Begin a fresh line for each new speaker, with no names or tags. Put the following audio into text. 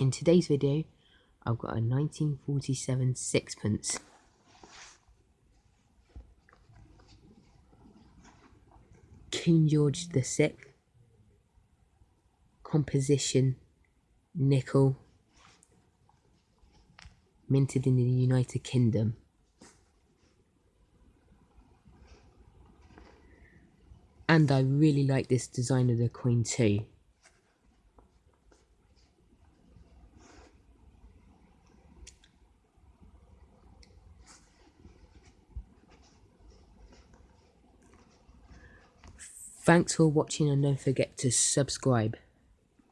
In today's video, I've got a 1947 sixpence. King George VI, composition, nickel, minted in the United Kingdom. And I really like this design of the coin too. Thanks for watching and don't forget to subscribe.